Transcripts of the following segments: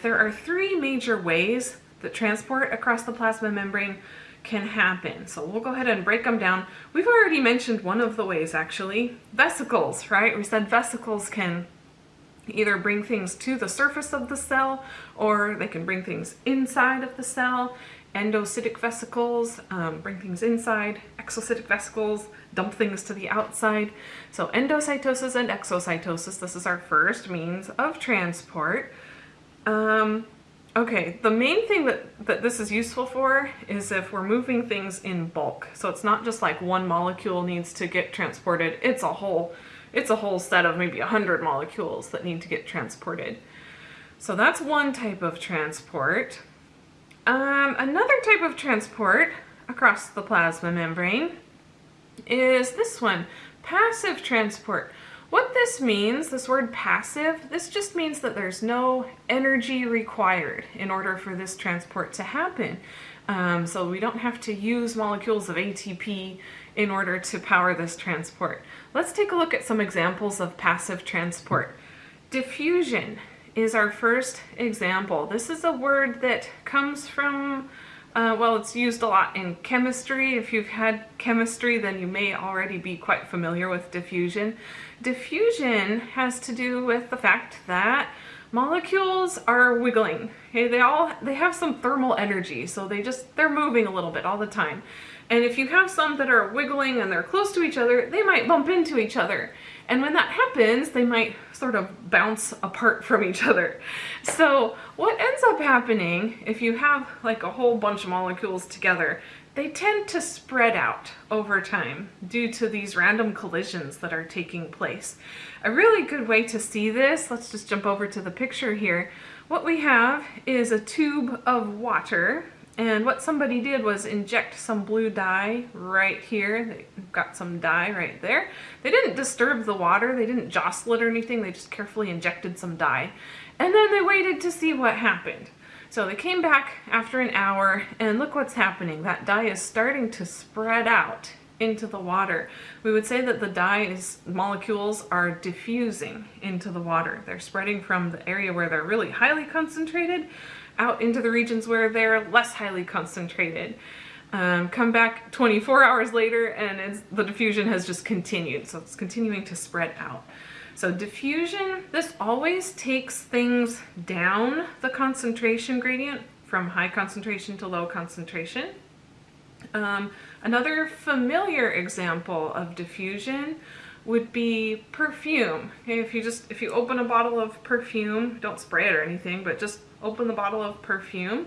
There are three major ways that transport across the plasma membrane can happen. So we'll go ahead and break them down. We've already mentioned one of the ways actually, vesicles, right? We said vesicles can either bring things to the surface of the cell or they can bring things inside of the cell. Endocytic vesicles um, bring things inside, exocytic vesicles dump things to the outside. So endocytosis and exocytosis, this is our first means of transport. Um, okay, the main thing that, that this is useful for is if we're moving things in bulk. So it's not just like one molecule needs to get transported, it's a whole, it's a whole set of maybe a hundred molecules that need to get transported. So that's one type of transport. Um, another type of transport across the plasma membrane is this one, passive transport. What this means, this word passive, this just means that there's no energy required in order for this transport to happen. Um, so we don't have to use molecules of ATP in order to power this transport. Let's take a look at some examples of passive transport. Diffusion is our first example. This is a word that comes from uh, well, it's used a lot in chemistry. If you've had chemistry, then you may already be quite familiar with diffusion. Diffusion has to do with the fact that molecules are wiggling. Okay, they all they have some thermal energy, so they just they're moving a little bit all the time. And if you have some that are wiggling and they're close to each other, they might bump into each other. And when that happens, they might sort of bounce apart from each other. So what ends up happening if you have like a whole bunch of molecules together, they tend to spread out over time due to these random collisions that are taking place. A really good way to see this, let's just jump over to the picture here. What we have is a tube of water and what somebody did was inject some blue dye right here. They got some dye right there. They didn't disturb the water. They didn't jostle it or anything. They just carefully injected some dye. And then they waited to see what happened. So they came back after an hour and look what's happening. That dye is starting to spread out into the water. We would say that the dye's molecules are diffusing into the water. They're spreading from the area where they're really highly concentrated out into the regions where they're less highly concentrated. Um, come back 24 hours later and the diffusion has just continued. So it's continuing to spread out. So diffusion, this always takes things down the concentration gradient from high concentration to low concentration. Um, another familiar example of diffusion would be perfume. Okay, if you just, if you open a bottle of perfume, don't spray it or anything, but just open the bottle of perfume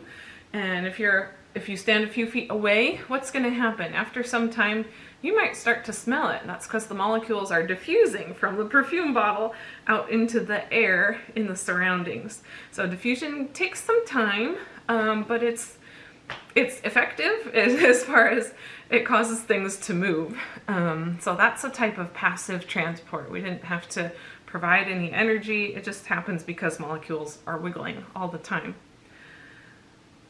and if you're if you stand a few feet away, what's going to happen? After some time, you might start to smell it. That's because the molecules are diffusing from the perfume bottle out into the air in the surroundings. So diffusion takes some time, um, but it's it's effective as far as it causes things to move. Um, so that's a type of passive transport. We didn't have to provide any energy. It just happens because molecules are wiggling all the time.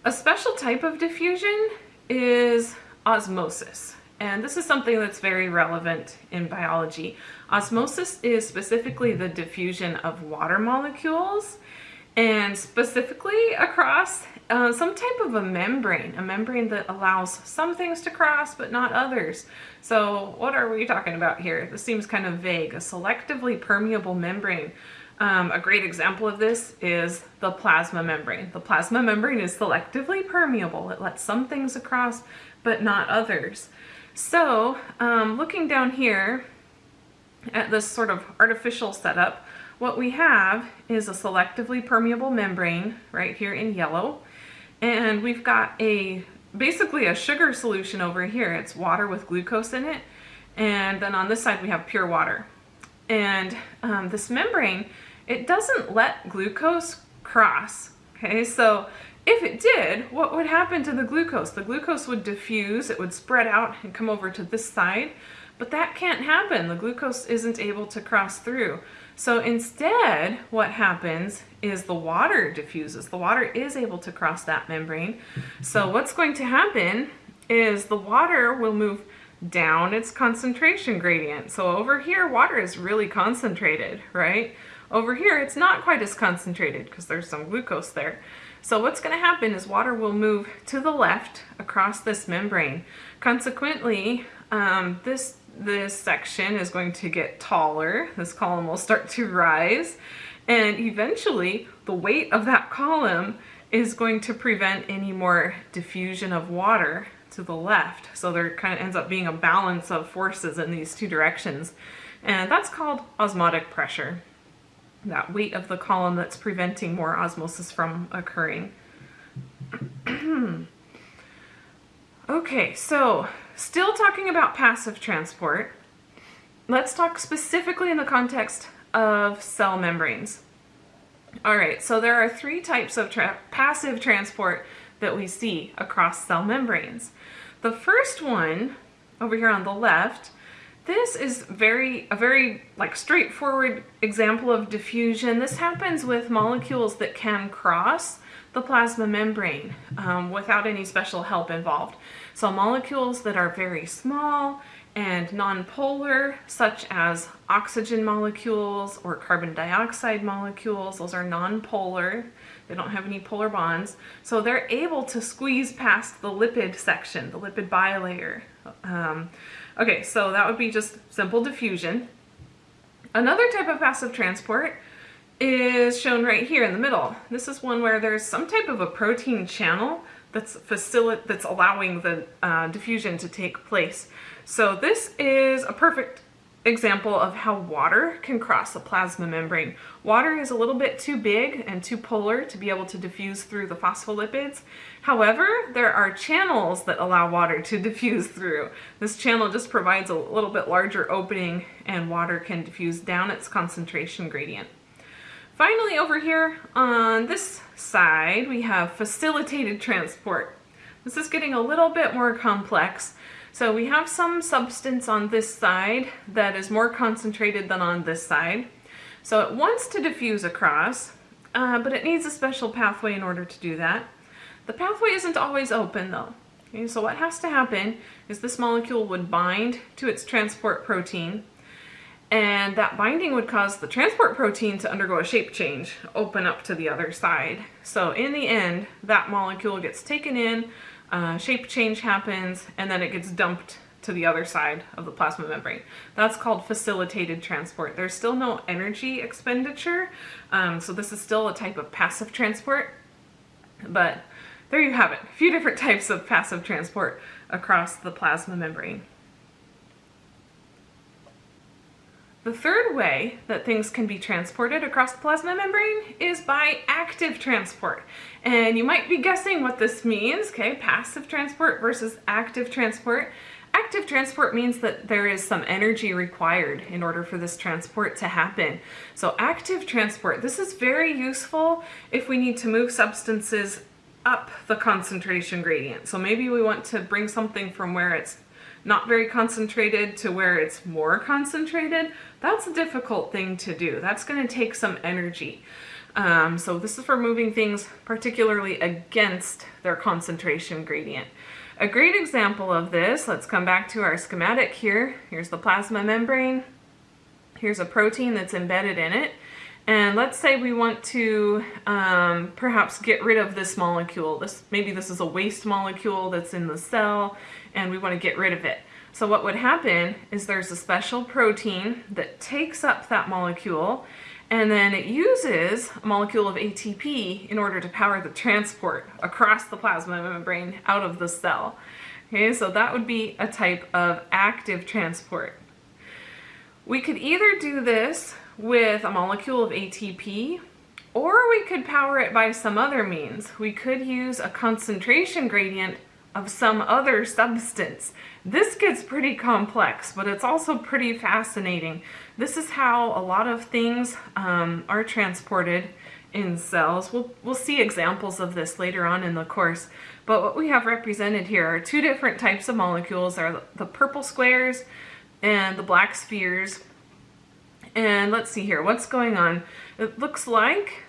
A special type of diffusion is osmosis. And this is something that's very relevant in biology. Osmosis is specifically the diffusion of water molecules and specifically across uh, some type of a membrane, a membrane that allows some things to cross but not others. So what are we talking about here? This seems kind of vague. A selectively permeable membrane. Um, a great example of this is the plasma membrane. The plasma membrane is selectively permeable. It lets some things across but not others. So um, looking down here at this sort of artificial setup, what we have is a selectively permeable membrane right here in yellow. And we've got a basically a sugar solution over here. It's water with glucose in it. And then on this side we have pure water. And um, this membrane, it doesn't let glucose cross. Okay, so if it did, what would happen to the glucose? The glucose would diffuse, it would spread out and come over to this side, but that can't happen. The glucose isn't able to cross through. So instead, what happens is the water diffuses. The water is able to cross that membrane. So what's going to happen is the water will move down its concentration gradient. So over here, water is really concentrated, right? Over here, it's not quite as concentrated because there's some glucose there. So what's going to happen is water will move to the left across this membrane. Consequently, um, this, this section is going to get taller. This column will start to rise. And eventually, the weight of that column is going to prevent any more diffusion of water to the left. So there kind of ends up being a balance of forces in these two directions. And that's called osmotic pressure. That weight of the column that's preventing more osmosis from occurring. okay, so still talking about passive transport. Let's talk specifically in the context of cell membranes. All right, so there are three types of tra passive transport that we see across cell membranes. The first one, over here on the left, this is very a very like straightforward example of diffusion. This happens with molecules that can cross the plasma membrane um, without any special help involved. So molecules that are very small and nonpolar, such as oxygen molecules or carbon dioxide molecules. Those are nonpolar. They don't have any polar bonds. So they're able to squeeze past the lipid section, the lipid bilayer. Um, okay, so that would be just simple diffusion. Another type of passive transport is shown right here in the middle. This is one where there's some type of a protein channel that's facilitating that's allowing the uh, diffusion to take place. So this is a perfect example of how water can cross the plasma membrane. Water is a little bit too big and too polar to be able to diffuse through the phospholipids. However, there are channels that allow water to diffuse through. This channel just provides a little bit larger opening and water can diffuse down its concentration gradient. Finally, over here on this side, we have facilitated transport. This is getting a little bit more complex. So we have some substance on this side that is more concentrated than on this side. So it wants to diffuse across, uh, but it needs a special pathway in order to do that. The pathway isn't always open though. Okay, so what has to happen is this molecule would bind to its transport protein and that binding would cause the transport protein to undergo a shape change, open up to the other side. So in the end, that molecule gets taken in, uh, shape change happens, and then it gets dumped to the other side of the plasma membrane. That's called facilitated transport. There's still no energy expenditure, um, so this is still a type of passive transport, but there you have it. A few different types of passive transport across the plasma membrane. The third way that things can be transported across the plasma membrane is by active transport. And you might be guessing what this means, okay? Passive transport versus active transport. Active transport means that there is some energy required in order for this transport to happen. So active transport, this is very useful if we need to move substances up the concentration gradient. So maybe we want to bring something from where it's not very concentrated to where it's more concentrated, that's a difficult thing to do. That's going to take some energy. Um, so this is for moving things particularly against their concentration gradient. A great example of this, let's come back to our schematic here. Here's the plasma membrane. Here's a protein that's embedded in it. And let's say we want to um, perhaps get rid of this molecule. This Maybe this is a waste molecule that's in the cell and we want to get rid of it. So what would happen is there's a special protein that takes up that molecule and then it uses a molecule of ATP in order to power the transport across the plasma membrane out of the cell. Okay, so that would be a type of active transport. We could either do this with a molecule of ATP or we could power it by some other means. We could use a concentration gradient of some other substance. This gets pretty complex, but it's also pretty fascinating. This is how a lot of things um, are transported in cells. We'll, we'll see examples of this later on in the course, but what we have represented here are two different types of molecules, are the purple squares and the black spheres. And let's see here, what's going on? It looks like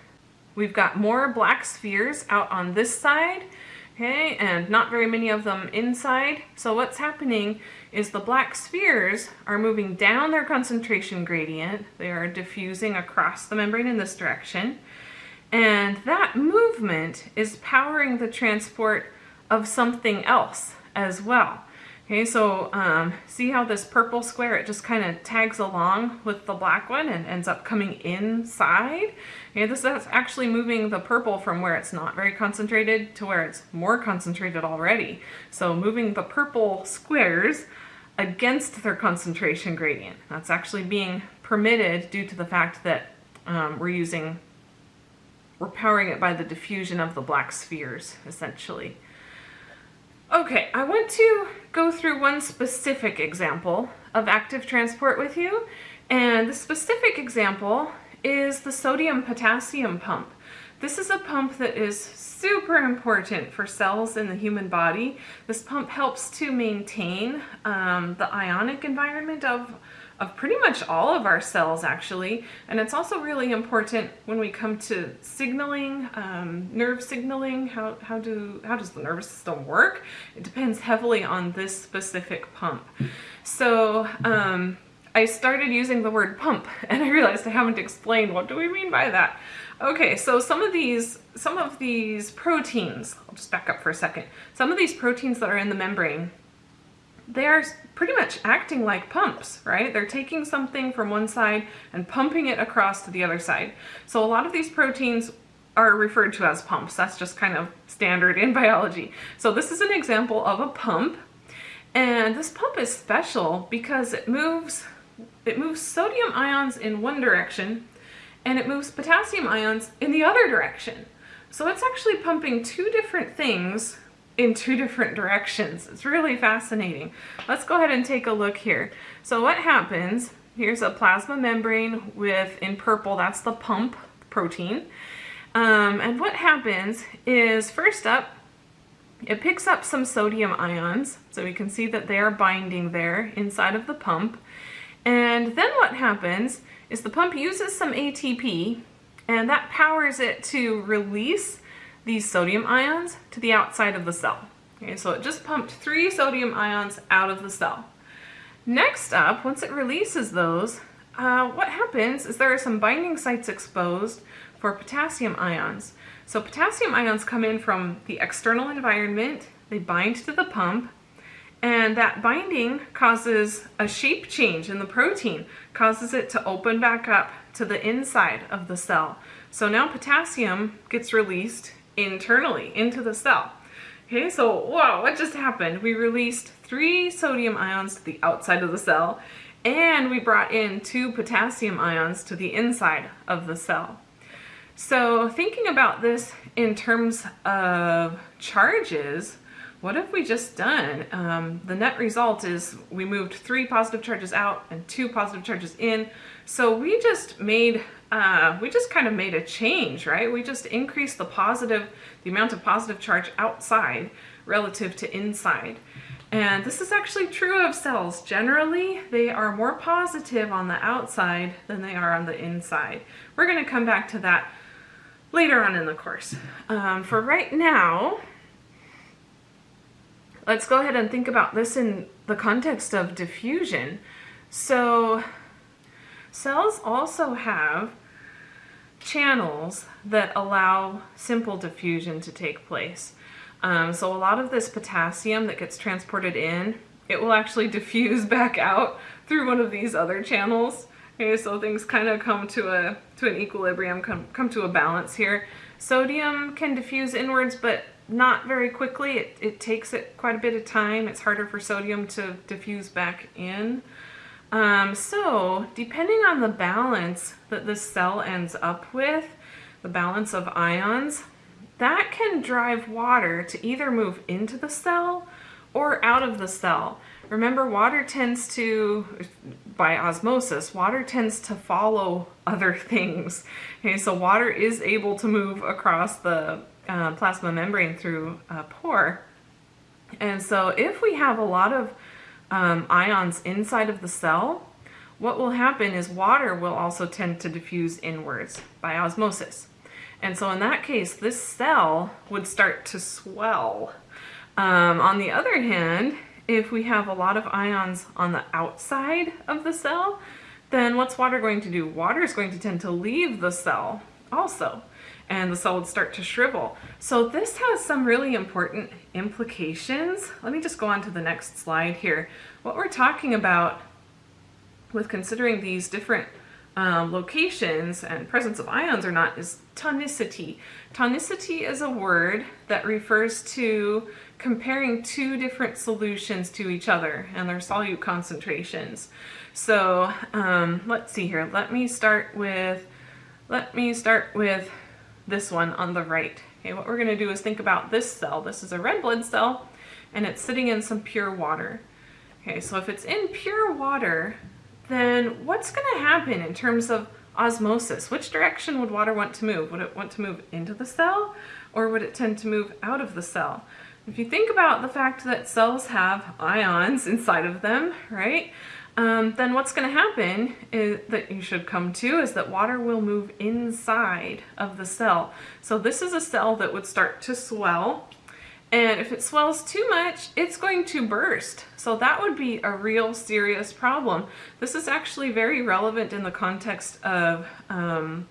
we've got more black spheres out on this side, okay, and not very many of them inside. So what's happening is the black spheres are moving down their concentration gradient. They are diffusing across the membrane in this direction. And that movement is powering the transport of something else as well. Okay, so um, see how this purple square, it just kind of tags along with the black one and ends up coming inside. Okay, this is actually moving the purple from where it's not very concentrated to where it's more concentrated already. So moving the purple squares against their concentration gradient. That's actually being permitted due to the fact that um, we're using, we're powering it by the diffusion of the black spheres, essentially. Okay, I want to go through one specific example of active transport with you. And the specific example is the sodium potassium pump. This is a pump that is super important for cells in the human body. This pump helps to maintain um, the ionic environment of of pretty much all of our cells actually. And it's also really important when we come to signaling, um, nerve signaling, how, how, do, how does the nervous system work? It depends heavily on this specific pump. So um, I started using the word pump and I realized I haven't explained what do we mean by that. Okay, so some of these some of these proteins, I'll just back up for a second. Some of these proteins that are in the membrane they are pretty much acting like pumps, right? They're taking something from one side and pumping it across to the other side. So a lot of these proteins are referred to as pumps. That's just kind of standard in biology. So this is an example of a pump. And this pump is special because it moves, it moves sodium ions in one direction and it moves potassium ions in the other direction. So it's actually pumping two different things in two different directions. It's really fascinating. Let's go ahead and take a look here. So what happens, here's a plasma membrane with, in purple, that's the pump protein. Um, and what happens is, first up, it picks up some sodium ions. So we can see that they are binding there inside of the pump. And then what happens is the pump uses some ATP and that powers it to release these sodium ions to the outside of the cell. Okay, so it just pumped three sodium ions out of the cell. Next up, once it releases those, uh, what happens is there are some binding sites exposed for potassium ions. So potassium ions come in from the external environment, they bind to the pump, and that binding causes a shape change in the protein, causes it to open back up to the inside of the cell. So now potassium gets released internally into the cell. Okay, so wow, what just happened? We released three sodium ions to the outside of the cell and we brought in two potassium ions to the inside of the cell. So thinking about this in terms of charges, what have we just done? Um, the net result is we moved three positive charges out and two positive charges in. So we just made uh, we just kind of made a change, right? We just increased the positive, the amount of positive charge outside relative to inside. And this is actually true of cells. Generally, they are more positive on the outside than they are on the inside. We're going to come back to that later on in the course. Um, for right now, let's go ahead and think about this in the context of diffusion. So cells also have channels that allow simple diffusion to take place. Um, so a lot of this potassium that gets transported in, it will actually diffuse back out through one of these other channels. Okay, so things kind of come to a to an equilibrium, come, come to a balance here. Sodium can diffuse inwards, but not very quickly. It, it takes it quite a bit of time. It's harder for sodium to diffuse back in. Um, so depending on the balance that the cell ends up with, the balance of ions, that can drive water to either move into the cell or out of the cell. Remember, water tends to, by osmosis, water tends to follow other things. Okay, so water is able to move across the uh, plasma membrane through a pore. And so if we have a lot of um, ions inside of the cell, what will happen is water will also tend to diffuse inwards by osmosis. And so in that case, this cell would start to swell. Um, on the other hand, if we have a lot of ions on the outside of the cell, then what's water going to do? Water is going to tend to leave the cell also, and the would start to shrivel. So this has some really important implications. Let me just go on to the next slide here. What we're talking about with considering these different um, locations and presence of ions or not is tonicity. Tonicity is a word that refers to comparing two different solutions to each other and their solute concentrations. So um, let's see here. Let me start with let me start with this one on the right. Okay, what we're going to do is think about this cell. This is a red blood cell and it's sitting in some pure water. Okay, so if it's in pure water, then what's going to happen in terms of osmosis? Which direction would water want to move? Would it want to move into the cell or would it tend to move out of the cell? If you think about the fact that cells have ions inside of them, right, um, then what's going to happen is, that you should come to is that water will move inside of the cell. So this is a cell that would start to swell and if it swells too much, it's going to burst. So that would be a real serious problem. This is actually very relevant in the context of um,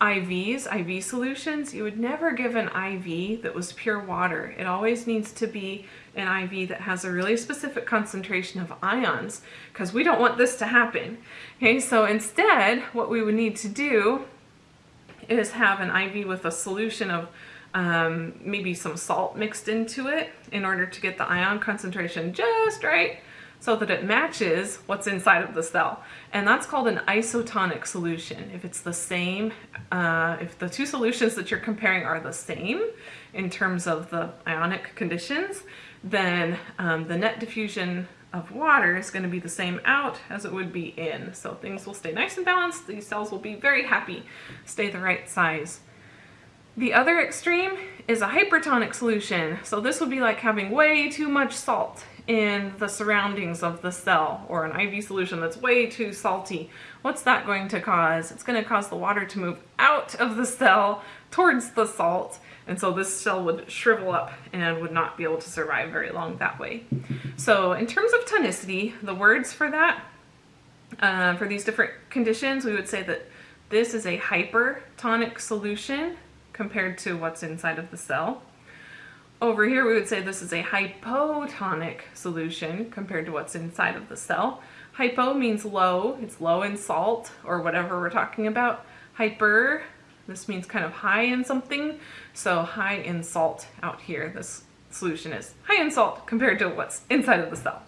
IVs, IV solutions. You would never give an IV that was pure water. It always needs to be an IV that has a really specific concentration of ions because we don't want this to happen. Okay, so instead, what we would need to do is have an IV with a solution of um, maybe some salt mixed into it in order to get the ion concentration just right so that it matches what's inside of the cell. And that's called an isotonic solution. If it's the same, uh, if the two solutions that you're comparing are the same in terms of the ionic conditions, then um, the net diffusion of water is going to be the same out as it would be in. So things will stay nice and balanced. These cells will be very happy, stay the right size. The other extreme is a hypertonic solution. So this would be like having way too much salt in the surroundings of the cell or an IV solution that's way too salty. What's that going to cause? It's going to cause the water to move out of the cell towards the salt and so this cell would shrivel up and would not be able to survive very long that way. So in terms of tonicity, the words for that, uh, for these different conditions, we would say that this is a hypertonic solution compared to what's inside of the cell. Over here, we would say this is a hypotonic solution compared to what's inside of the cell. Hypo means low, it's low in salt or whatever we're talking about. Hyper, this means kind of high in something. So high in salt out here, this solution is high in salt compared to what's inside of the cell.